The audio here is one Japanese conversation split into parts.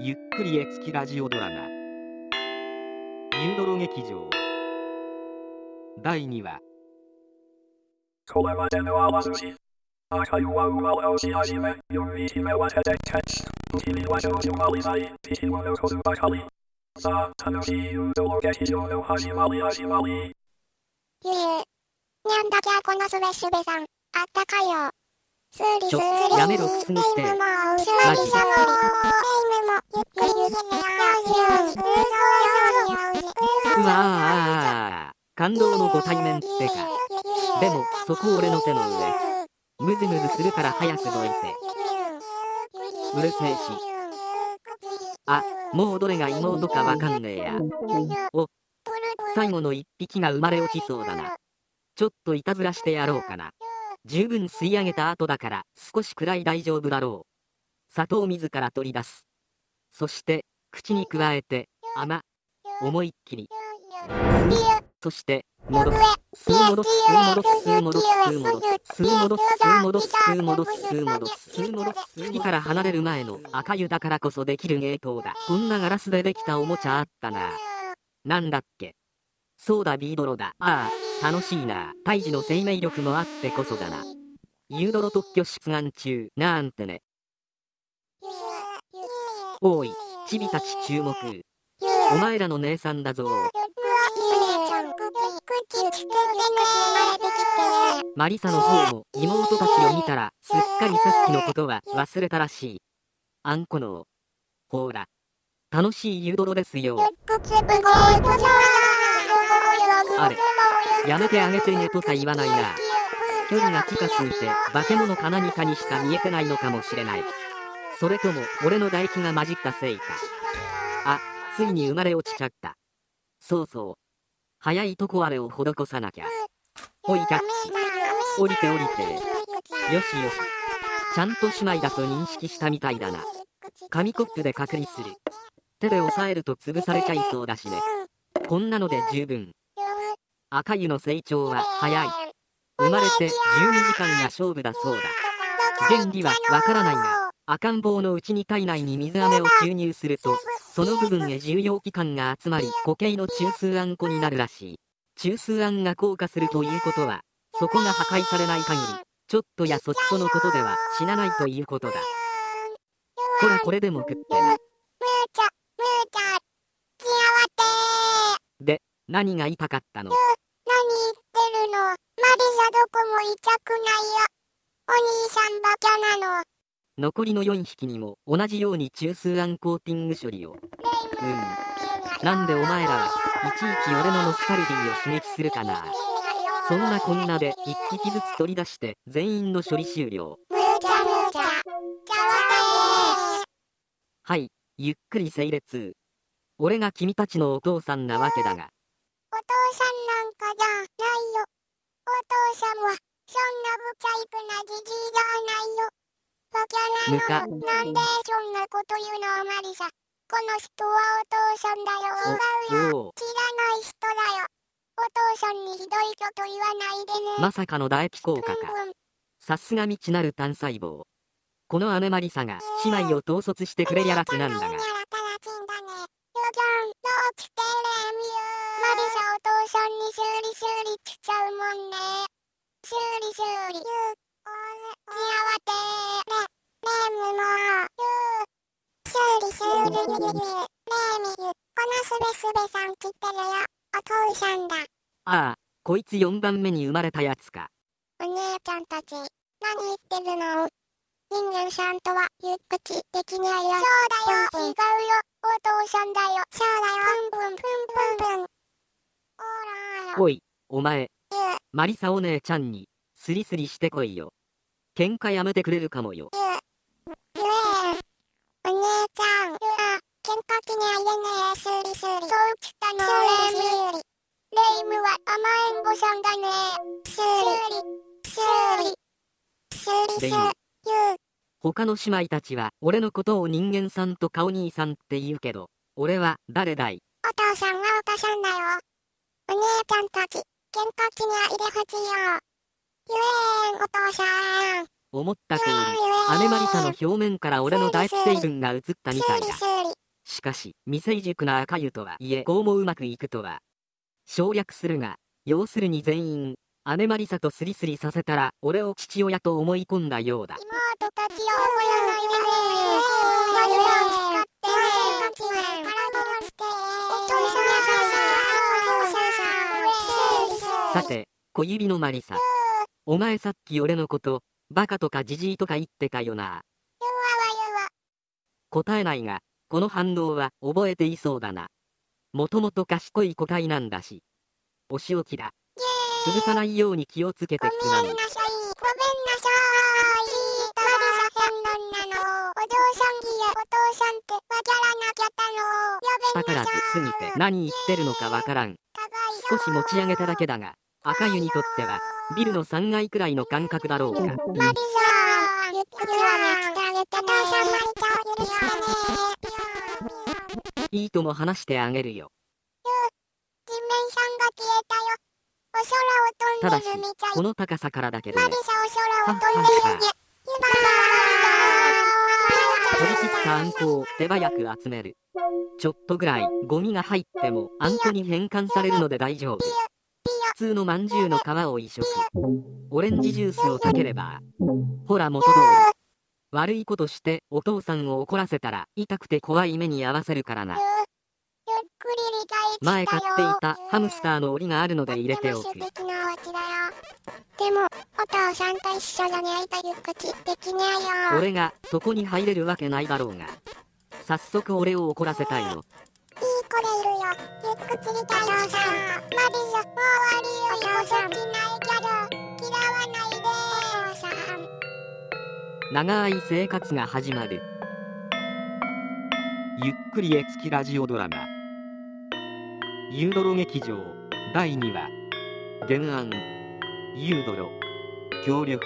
ゆっくり絵付きラジオドラマ「ユードロ劇場」第2話。これまでのあらすじ赤いワウワウをし始め4匹目は出てケツ君は少女まりない敵を残すばかりさあ楽しいユードロ劇場の始まり始まりゆえ、にゃんだきゃこのすべすべさん、あったかいよ。ちょやめろくすぐってマジうわー感動のご対面ってか。でもそこ俺の手の上。ムズムズするから早くどいて。うるせえし。あもうどれが妹かわかんねえや。お最後の一匹が生まれ落ちそうだな。ちょっといたずらしてやろうかな十分吸い上げた後だから少しくらい大丈夫だろう。砂糖自ら取り出す。そして口に加えて甘思いっきり。そして戻す。吸い戻す。吸い戻す。吸い戻す。吸い戻す。吸い戻す。吸い戻す。吸い戻す。吸い戻す。吸いから離れる前の赤湯だからこそできる芸当だこんなガラスでできたおもちゃあったななんだっけそうだビードロだああ楽しいな。胎児の生命力もあってこそだな。ユードロ特許出願中。なんてね。おいチビたち注目。お前らの姉さんだぞ。マリサの方も妹たちを見たらすっかりさっきのことは忘れたらしい。あんこのほら。楽しいユードロですよ。あれ。やめてあげてねとか言わないな。距離が近すぎて化け物か何かにしか見えてないのかもしれない。それとも俺の唾液が混じったせいか。あついに生まれ落ちちゃった。そうそう。早いとこあれを施さなきゃ。ほいキャッチ。降りて降りて。よしよし。ちゃんと姉妹だと認識したみたいだな。紙コップで隔離する。手で押さえると潰されちゃいそうだしね。こんなので十分。赤湯の成長は早い。生まれて12時間が勝負だそうだ。原理はわからないが赤ん坊のうちに体内に水飴を注入するとその部分へ重要器官が集まり固形の中枢あんこになるらしい。中枢あんが硬化するということはそこが破壊されない限りちょっとやそっとのことでは死なないということだ。ほらこれでも食ってなで何が痛かったの？何言ってるの。マリサどこも痛くないよ。お兄さんバカなの。残りの4匹にも同じように中枢あんコーティング処理を。うん。なんでお前らはいちいち俺のノスタルジーを刺激するかな。そんなこんなで1匹ずつ取り出して全員の処理終了。むちゃむちゃ。じゃわはい。ゆっくり整列。俺が君たちのお父さんなわけだがさんは、そんな不細工なじじいじゃないよ。バカなの。なんでそんなこと言うのマリサ。この人はお父さんだよ。違うよ。知らない人だよ。お父さんにひどいこと言わないでね。まさかの唾液効果かさすが未知なる単細胞この姉マリサが姉妹を統率してくれやらつなんだがマリサお父さんに修理修理しちゃうもんね。修理修理。ゆう、おれ、きあわてね、ねむもゆう、修理修理。ねえみゆ、このすべすべさん来てるよ。お父さんだ。ああこいつ4番目に生まれたやつかお姉ちゃんたち、何言ってるの人間さんとはゆっくちできないよ。そうだよ。違うよ。お父さんだよ。そうだよ。プンプンプンプンプン。おらーおいお前、マリサお姉ちゃんにスリスリしてこいよ喧嘩やめてくれるかもよお姉ちゃん、ゆあ、喧嘩気にあげねえ、スリスリ。そうきたの、レイム。レイムは甘えん坊さんだね。スリ、スリ、スリスリ、レイムゆう、他の姉妹たちは俺のことを人間さんと顔兄さんって言うけど俺は誰だい？お父さんはお父さんだよ。お姉ちゃんたち、喧嘩気にあいでほしいよ。ゆえん、お父さん。思った通り、姉マリサの表面から俺の唾液成分が映ったみたいだ。しかし、未成熟な赤湯とはいえ、こうもうまくいくとは。省略するが、要するに全員、姉マリサとスリスリさせたら、俺を父親と思い込んだようだ。妹たちを覚えないさて、小指のマリサ。お前さっき俺のこと、バカとかジジイとか言ってたよな。答えないが、この反応は覚えていそうだな。もともと賢い個体なんだし。お仕置きだ。潰さないように気をつけてくなごめんなさいごめんなさいマリサんなのお嬢さんぎやお父さんってわからなきゃったのやべ宝ずすぎて何言ってるのかわからん。少し持ち上げただけだが、赤湯にとっては、ビルの3階くらいの感覚だろうか。いいとも話してあげるよ。地面さんが消えたよお空を飛んでるみたい、この高さからだけどねマリ。サお空を飛んでるね取り切ったあんこを手早く集める。ちょっとぐらいゴミが入ってもあんこに変換されるので大丈夫。普通のまんじゅうの皮を移植。オレンジジュースをかければ。ほら元通り。悪いことしてお父さんを怒らせたら痛くて怖い目に遭わせるからな。前買っていたハムスターの檻があるので入れておくでもお父さんと一緒だねいたゆっくちできねえよ俺がそこに入れるわけないだろうが。早速俺を怒らせたいの。いい子でいるよゆっくちりたいお父さマリサもう終わりよお父さんしないけど嫌わないでおさん長い生活が始まる。ゆっくり絵付きラジオドラマ。ユードロ劇場第2話。原案。ユードロ。協力。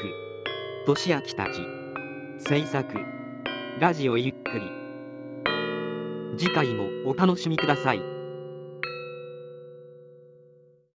としあきたち。制作。ラジオゆっくり。次回もお楽しみください。